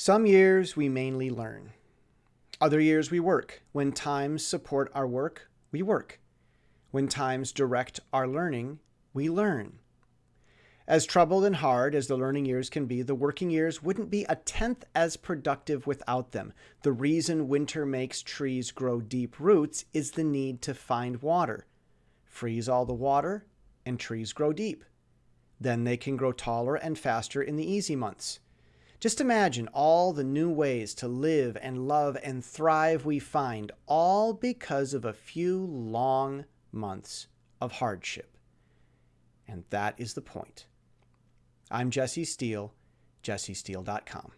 Some years we mainly learn. Other years we work. When times support our work, we work. When times direct our learning, we learn. As troubled and hard as the learning years can be, the working years wouldn't be a tenth as productive without them. The reason winter makes trees grow deep roots is the need to find water. Freeze all the water, and trees grow deep. Then they can grow taller and faster in the easy months. Just imagine all the new ways to live and love and thrive we find, all because of a few long months of hardship. And that is the point. I'm Jesse Steele, jessesteele.com.